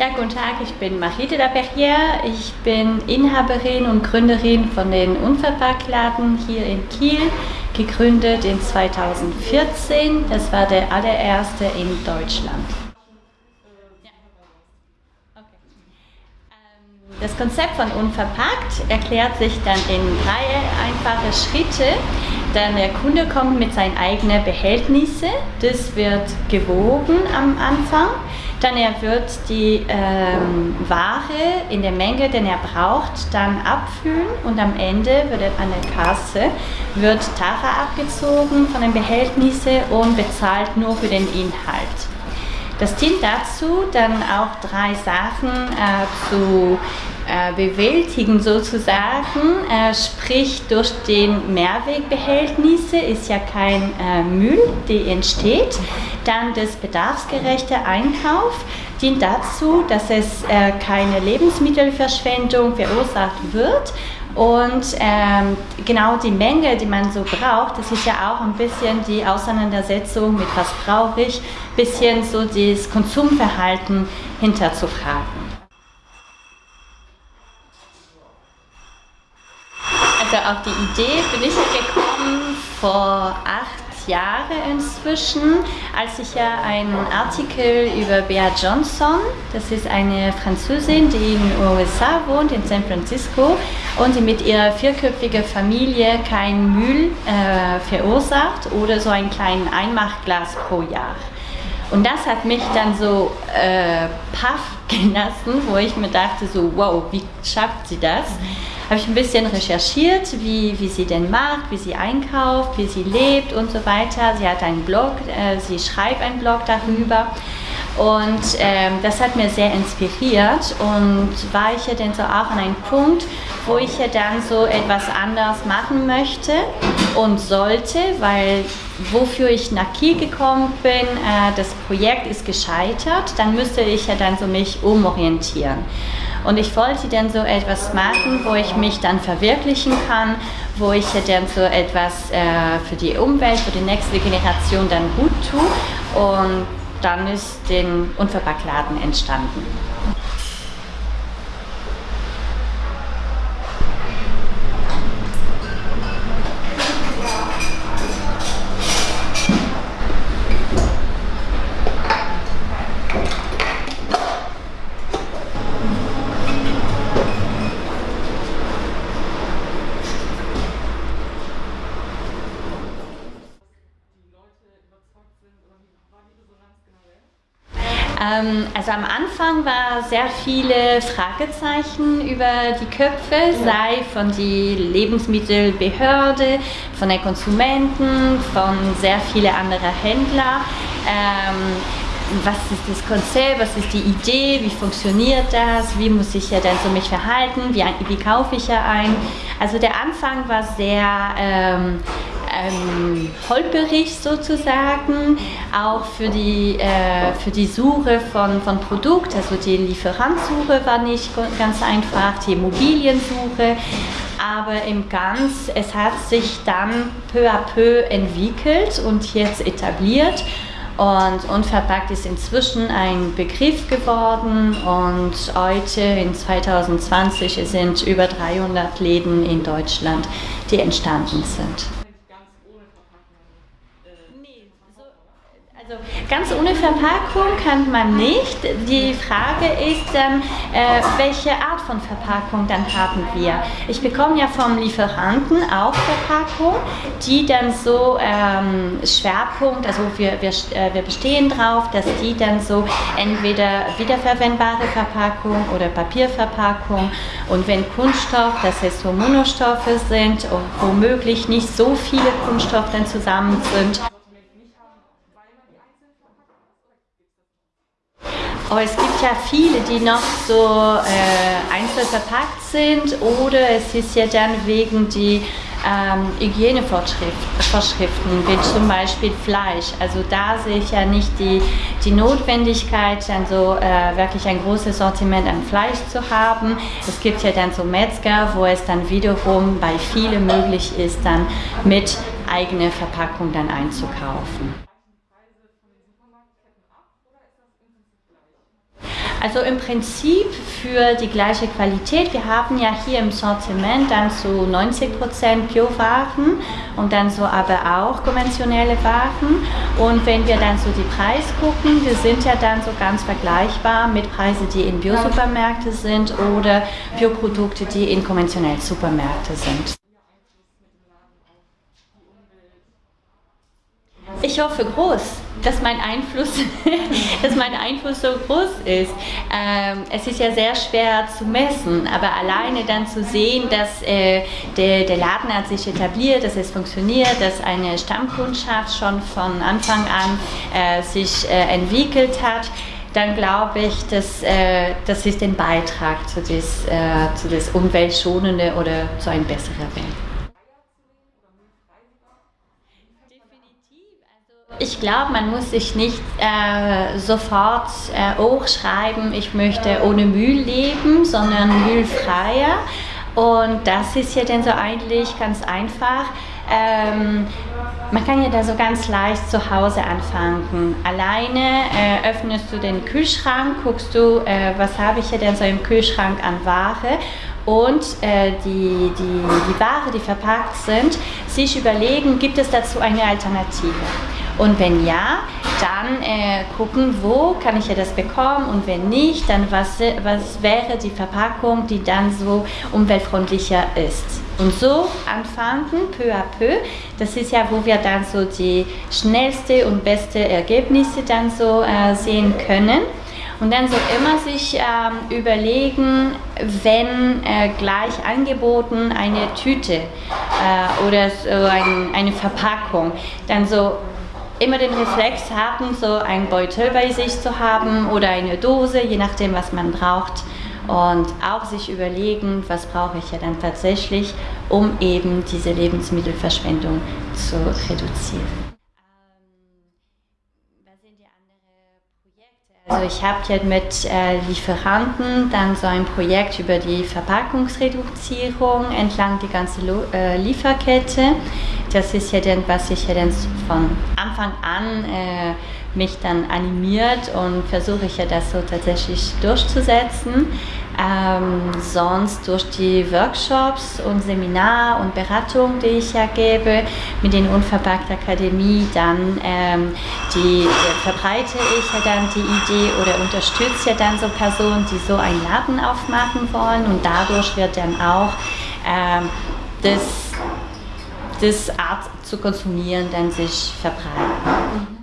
Ja, guten Tag, ich bin Marite Laperrière. Ich bin Inhaberin und Gründerin von den Unverpacktladen hier in Kiel, gegründet in 2014. Das war der allererste in Deutschland. Das Konzept von Unverpackt erklärt sich dann in drei einfache Schritte. Dann der Kunde kommt mit seinen eigenen Behältnissen. Das wird gewogen am Anfang. Dann er wird die ähm, Ware in der Menge, den er braucht, dann abfüllen und am Ende wird er an der Kasse wird Tara abgezogen von den Behältnissen und bezahlt nur für den Inhalt. Das dient dazu, dann auch drei Sachen äh, zu äh, bewältigen sozusagen, äh, sprich durch den Mehrwegbehältnisse ist ja kein äh, Müll, der entsteht. Dann das bedarfsgerechte Einkauf dient dazu, dass es keine Lebensmittelverschwendung verursacht wird und ähm, genau die Menge, die man so braucht, das ist ja auch ein bisschen die Auseinandersetzung mit was brauche ich, bisschen so das Konsumverhalten hinterzufragen. Auf die Idee bin ich gekommen vor acht Jahre inzwischen, als ich ja einen Artikel über Bea Johnson, das ist eine Französin, die in den USA wohnt, in San Francisco, und die mit ihrer vierköpfigen Familie kein Müll äh, verursacht oder so ein kleines Einmachglas pro Jahr. Und das hat mich dann so äh, paff gelassen, wo ich mir dachte, so wow, wie schafft sie das? Habe ich ein bisschen recherchiert, wie, wie sie denn macht, wie sie einkauft, wie sie lebt und so weiter. Sie hat einen Blog, äh, sie schreibt einen Blog darüber. Und ähm, das hat mir sehr inspiriert und war ich ja dann so auch an einem Punkt, wo ich ja dann so etwas anders machen möchte und sollte, weil wofür ich nach Kiel gekommen bin, äh, das Projekt ist gescheitert, dann müsste ich ja dann so mich umorientieren. Und ich wollte dann so etwas machen, wo ich mich dann verwirklichen kann, wo ich dann so etwas äh, für die Umwelt, für die nächste Generation dann gut tue. Und dann ist den Unverpacktladen entstanden. Also am Anfang war sehr viele Fragezeichen über die Köpfe, sei von der Lebensmittelbehörde, von den Konsumenten, von sehr vielen anderen Händlern. Ähm, was ist das Konzept, was ist die Idee, wie funktioniert das, wie muss ich ja dann so mich verhalten, wie, wie kaufe ich ja ein. Also der Anfang war sehr ähm, ähm, holperig sozusagen, auch für die, äh, für die Suche von, von Produkt, also die Lieferantsuche war nicht ganz einfach, die Immobiliensuche, aber im Ganz, es hat sich dann peu à peu entwickelt und jetzt etabliert und unverpackt ist inzwischen ein Begriff geworden. Und heute in 2020 sind über 300 Läden in Deutschland, die entstanden sind. Also ganz ohne Verpackung kann man nicht. Die Frage ist dann, äh, welche Art von Verpackung dann haben wir. Ich bekomme ja vom Lieferanten auch Verpackung, die dann so ähm, Schwerpunkt, also wir, wir, äh, wir bestehen drauf, dass die dann so entweder wiederverwendbare Verpackung oder Papierverpackung und wenn Kunststoff, dass es so Monostoffe sind und womöglich nicht so viele Kunststoffe dann zusammen sind. Aber es gibt ja viele, die noch so äh, einzeln verpackt sind oder es ist ja dann wegen die ähm, Hygienevorschriften, wie zum Beispiel Fleisch. Also da sehe ich ja nicht die, die Notwendigkeit, dann so äh, wirklich ein großes Sortiment an Fleisch zu haben. Es gibt ja dann so Metzger, wo es dann wiederum bei vielen möglich ist, dann mit eigener Verpackung dann einzukaufen. Also im Prinzip für die gleiche Qualität. Wir haben ja hier im Sortiment dann so 90% Biowaren und dann so aber auch konventionelle Waren. Und wenn wir dann so die Preise gucken, wir sind ja dann so ganz vergleichbar mit Preisen, die in Biosupermärkte sind oder Bioprodukte, die in konventionellen Supermärkte sind. Ich hoffe groß, dass mein Einfluss, dass mein Einfluss so groß ist. Ähm, es ist ja sehr schwer zu messen, aber alleine dann zu sehen, dass äh, der, der Laden hat sich etabliert, dass es funktioniert, dass eine Stammkundschaft schon von Anfang an äh, sich äh, entwickelt hat, dann glaube ich, dass äh, das ist ein Beitrag zu das, äh, zu das umweltschonende oder zu einer besseren Welt. Ich glaube, man muss sich nicht äh, sofort äh, hochschreiben, ich möchte ohne Müll leben, sondern müllfreier. Und das ist ja dann so eigentlich ganz einfach. Ähm, man kann ja da so ganz leicht zu Hause anfangen. Alleine äh, öffnest du den Kühlschrank, guckst du, äh, was habe ich hier denn so im Kühlschrank an Ware und äh, die, die, die Ware, die verpackt sind, sich überlegen, gibt es dazu eine Alternative. Und wenn ja, dann äh, gucken, wo kann ich ja das bekommen und wenn nicht, dann was, was wäre die Verpackung, die dann so umweltfreundlicher ist. Und so anfangen, peu à peu. Das ist ja, wo wir dann so die schnellste und beste Ergebnisse dann so äh, sehen können. Und dann so immer sich ähm, überlegen, wenn äh, gleich angeboten eine Tüte äh, oder so ein, eine Verpackung, dann so immer den Reflex haben, so einen Beutel bei sich zu haben oder eine Dose, je nachdem, was man braucht. Und auch sich überlegen, was brauche ich ja dann tatsächlich, um eben diese Lebensmittelverschwendung zu reduzieren. Also ich habe jetzt mit äh, Lieferanten dann so ein Projekt über die Verpackungsreduzierung entlang die ganze Lo äh, Lieferkette. Das ist ja dann, was ich ja dann von Anfang an äh, mich dann animiert und versuche ich ja das so tatsächlich durchzusetzen. Ähm, sonst durch die Workshops und Seminar und Beratung, die ich ja gebe, mit den Unverpackt Akademie, dann ähm, die, äh, verbreite ich ja dann die Idee oder unterstütze ja dann so Personen, die so einen Laden aufmachen wollen und dadurch wird dann auch ähm, das, das Art zu konsumieren dann sich verbreiten.